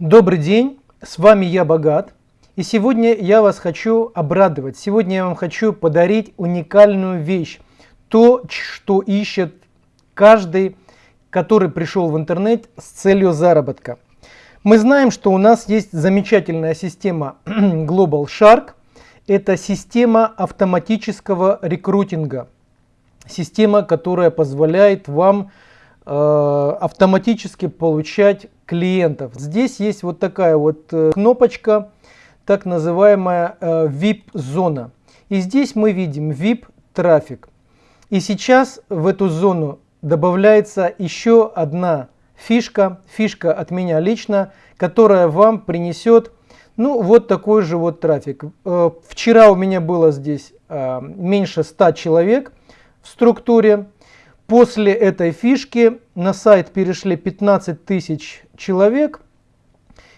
Добрый день, с вами я Богат. И сегодня я вас хочу обрадовать. Сегодня я вам хочу подарить уникальную вещь. То, что ищет каждый, который пришел в интернет с целью заработка. Мы знаем, что у нас есть замечательная система Global Shark. Это система автоматического рекрутинга. Система, которая позволяет вам Э, автоматически получать клиентов. Здесь есть вот такая вот э, кнопочка, так называемая э, VIP-зона. И здесь мы видим VIP-трафик. И сейчас в эту зону добавляется еще одна фишка, фишка от меня лично, которая вам принесет ну, вот такой же вот трафик. Вчера у меня было здесь меньше 100 человек в структуре. После этой фишки на сайт перешли 15 тысяч человек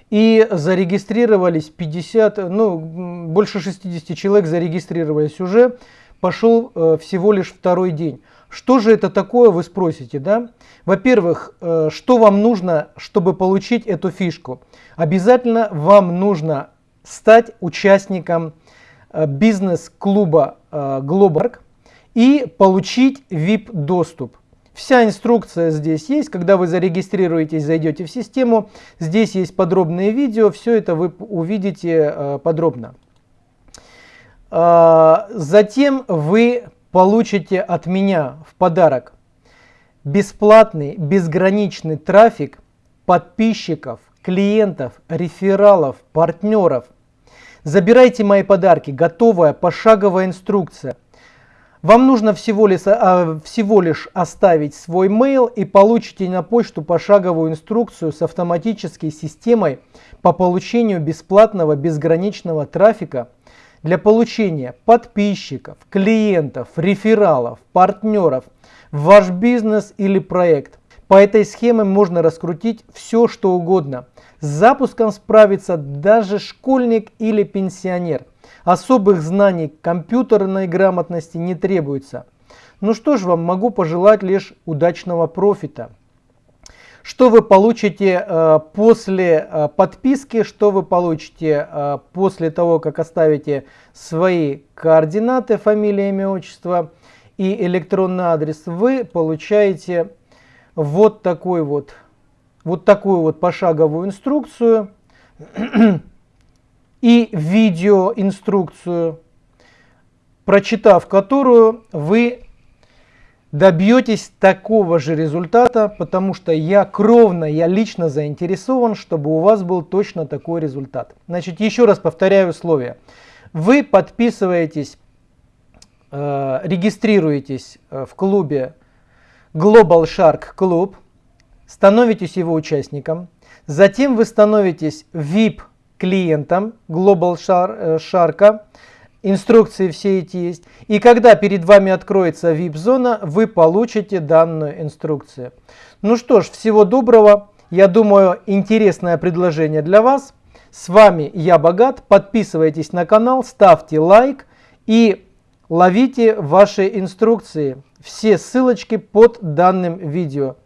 и зарегистрировались 50, ну больше 60 человек зарегистрировались уже, пошел э, всего лишь второй день. Что же это такое, вы спросите, да? Во-первых, э, что вам нужно, чтобы получить эту фишку? Обязательно вам нужно стать участником э, бизнес-клуба э, Globark и получить VIP-доступ. Вся инструкция здесь есть, когда вы зарегистрируетесь, зайдете в систему, здесь есть подробные видео, все это вы увидите э, подробно. Э, затем вы получите от меня в подарок бесплатный, безграничный трафик подписчиков, клиентов, рефералов, партнеров. Забирайте мои подарки, готовая пошаговая инструкция вам нужно всего лишь, а, всего лишь оставить свой mail и получите на почту пошаговую инструкцию с автоматической системой по получению бесплатного безграничного трафика для получения подписчиков, клиентов, рефералов, партнеров в ваш бизнес или проект. По этой схеме можно раскрутить все, что угодно. С запуском справится даже школьник или пенсионер – Особых знаний компьютерной грамотности не требуется. Ну что ж, вам могу пожелать лишь удачного профита. Что вы получите э, после э, подписки, что вы получите э, после того, как оставите свои координаты, фамилия, имя, отчество и электронный адрес, вы получаете вот такой вот, вот такую вот пошаговую инструкцию и видеоинструкцию, прочитав которую вы добьетесь такого же результата, потому что я кровно, я лично заинтересован, чтобы у вас был точно такой результат. Значит, еще раз повторяю условия. Вы подписываетесь, э, регистрируетесь э, в клубе Global Shark Club, становитесь его участником, затем вы становитесь VIP клиентам Global Shark. Э, Инструкции все эти есть. И когда перед вами откроется VIP-зона, вы получите данную инструкцию. Ну что ж, всего доброго. Я думаю, интересное предложение для вас. С вами я Богат. Подписывайтесь на канал, ставьте лайк и ловите ваши инструкции. Все ссылочки под данным видео.